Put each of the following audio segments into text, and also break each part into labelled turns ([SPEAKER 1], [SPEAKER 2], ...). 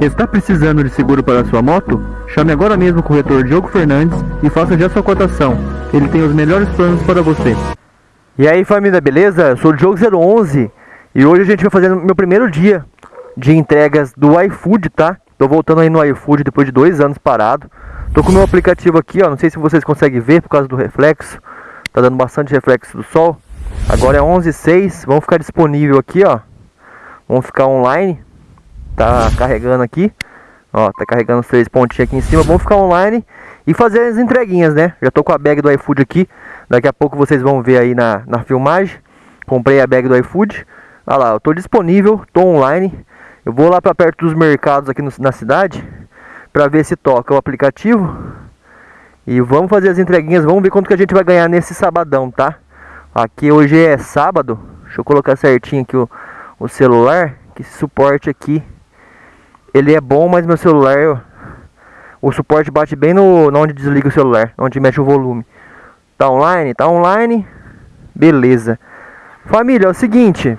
[SPEAKER 1] Está precisando de seguro para sua moto? Chame agora mesmo o corretor Diogo Fernandes e faça já sua cotação. Ele tem os melhores planos para você.
[SPEAKER 2] E aí família, beleza? Eu sou o Diogo011 e hoje a gente vai fazer meu primeiro dia de entregas do iFood, tá? Tô voltando aí no iFood depois de dois anos parado. Tô com o meu aplicativo aqui, ó. Não sei se vocês conseguem ver por causa do reflexo. Tá dando bastante reflexo do sol. Agora é 11h06. Vamos ficar disponível aqui, ó. Vamos ficar online. Tá carregando aqui. Ó, tá carregando os três pontinhos aqui em cima. Vamos ficar online e fazer as entreguinhas, né? Já tô com a bag do iFood aqui. Daqui a pouco vocês vão ver aí na, na filmagem. Comprei a bag do iFood. Olha lá, eu tô disponível, tô online. Eu vou lá para perto dos mercados aqui no, na cidade para ver se toca o aplicativo. E vamos fazer as entreguinhas, vamos ver quanto que a gente vai ganhar nesse sabadão, tá? Aqui hoje é sábado. Deixa eu colocar certinho aqui o, o celular, que suporte aqui ele é bom, mas meu celular o suporte bate bem no, no onde desliga o celular, onde mexe o volume. Tá online? Tá online. Beleza. Família, é o seguinte,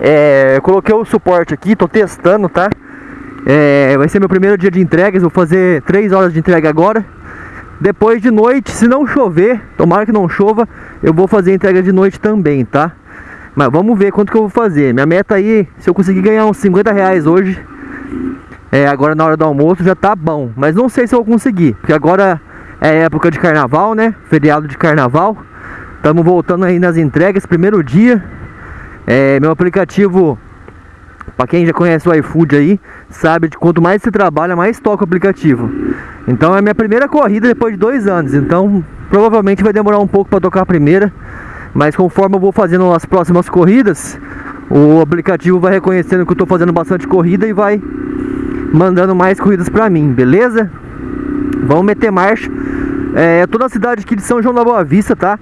[SPEAKER 2] é, eu coloquei o suporte aqui, tô testando, tá? É, vai ser meu primeiro dia de entregas, vou fazer 3 horas de entrega agora. Depois de noite, se não chover, tomara que não chova, eu vou fazer entrega de noite também, tá? Mas vamos ver quanto que eu vou fazer. Minha meta aí, se eu conseguir ganhar uns 50 reais hoje, é, agora na hora do almoço já tá bom. Mas não sei se eu vou conseguir, porque agora é época de carnaval, né? Feriado de carnaval. Estamos voltando aí nas entregas, primeiro dia. É, meu aplicativo, para quem já conhece o iFood aí, sabe de quanto mais você trabalha, mais toca o aplicativo. Então é minha primeira corrida depois de dois anos. Então provavelmente vai demorar um pouco para tocar a primeira. Mas conforme eu vou fazendo as próximas corridas, o aplicativo vai reconhecendo que eu estou fazendo bastante corrida e vai mandando mais corridas para mim, beleza? Vamos meter marcha. É, eu tô na cidade aqui de São João da Boa Vista, tá?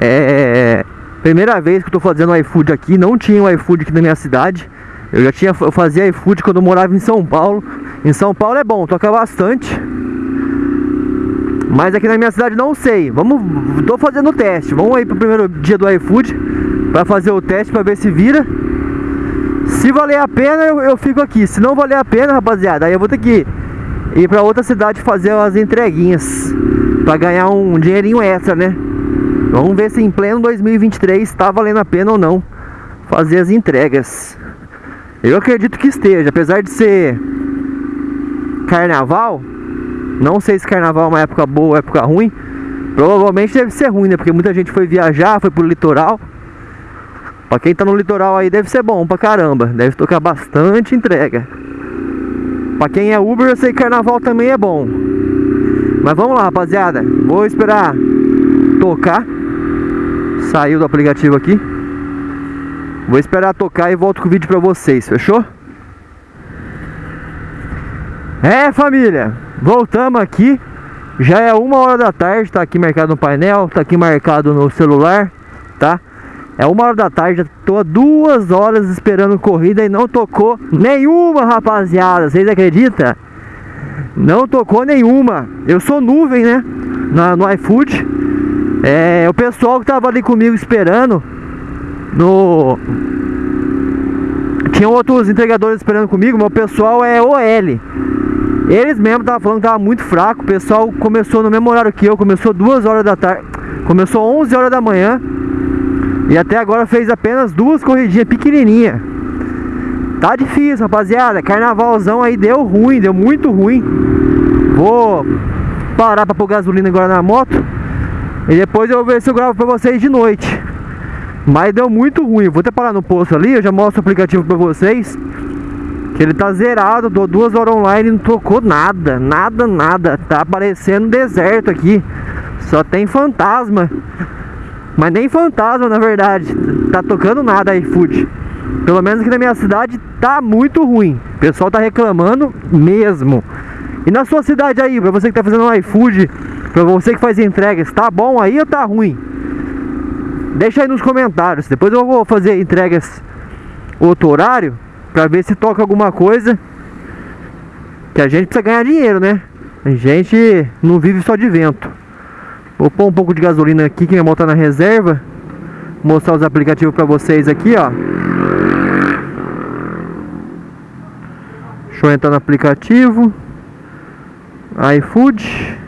[SPEAKER 2] É, Primeira vez que eu tô fazendo iFood aqui, não tinha o iFood aqui na minha cidade. Eu já tinha, eu fazia iFood quando eu morava em São Paulo. Em São Paulo é bom, toca bastante. Mas aqui na minha cidade não sei. Vamos, tô fazendo o teste. Vamos aí pro primeiro dia do iFood para fazer o teste para ver se vira. Se valer a pena, eu, eu fico aqui. Se não valer a pena, rapaziada, aí eu vou ter que ir para outra cidade fazer as entreguinhas para ganhar um dinheirinho extra, né? Vamos ver se em pleno 2023 está valendo a pena ou não fazer as entregas. Eu acredito que esteja, apesar de ser carnaval. Não sei se carnaval é uma época boa ou época ruim. Provavelmente deve ser ruim, né? Porque muita gente foi viajar, foi pro litoral. Pra quem tá no litoral aí deve ser bom pra caramba. Deve tocar bastante entrega. Pra quem é Uber, eu sei que carnaval também é bom. Mas vamos lá, rapaziada. Vou esperar tocar. Saiu do aplicativo aqui. Vou esperar tocar e volto com o vídeo pra vocês, fechou? É família, voltamos aqui Já é uma hora da tarde, tá aqui marcado no painel Tá aqui marcado no celular, tá? É uma hora da tarde, tô há duas horas esperando corrida e não tocou nenhuma, rapaziada Vocês acreditam? Não tocou nenhuma Eu sou nuvem, né? No iFood é, o pessoal que tava ali comigo esperando no tinha outros entregadores esperando comigo, mas o pessoal é OL. Eles mesmo estavam falando que tava muito fraco. O pessoal começou no mesmo horário que eu, começou duas horas da tarde, começou 11 horas da manhã e até agora fez apenas duas corridinhas pequenininha. Tá difícil, rapaziada. Carnavalzão aí deu ruim, deu muito ruim. Vou parar para pôr gasolina agora na moto. E depois eu vou ver se eu gravo pra vocês de noite Mas deu muito ruim Vou até parar no posto ali, eu já mostro o aplicativo pra vocês Que ele tá zerado, dou duas horas online e não tocou nada Nada, nada Tá aparecendo deserto aqui Só tem fantasma Mas nem fantasma na verdade Tá tocando nada iFood Pelo menos aqui na minha cidade tá muito ruim O pessoal tá reclamando mesmo E na sua cidade aí, pra você que tá fazendo um iFood Pra você que faz entregas, tá bom aí ou tá ruim? Deixa aí nos comentários. Depois eu vou fazer entregas outro horário pra ver se toca alguma coisa. Que a gente precisa ganhar dinheiro, né? A gente não vive só de vento. Vou pôr um pouco de gasolina aqui que minha moto tá na reserva. Mostrar os aplicativos pra vocês aqui, ó. Deixa eu entrar no aplicativo. iFood.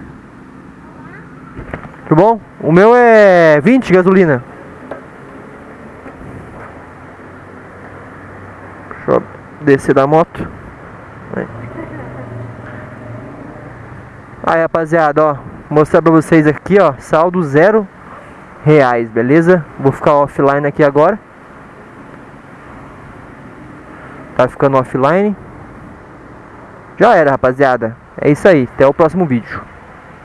[SPEAKER 2] Tudo bom? O meu é 20 gasolina. Deixa eu descer da moto. Aí rapaziada, ó. Mostrar pra vocês aqui, ó. Saldo zero reais, beleza? Vou ficar offline aqui agora. Tá ficando offline. Já era, rapaziada. É isso aí. Até o próximo vídeo.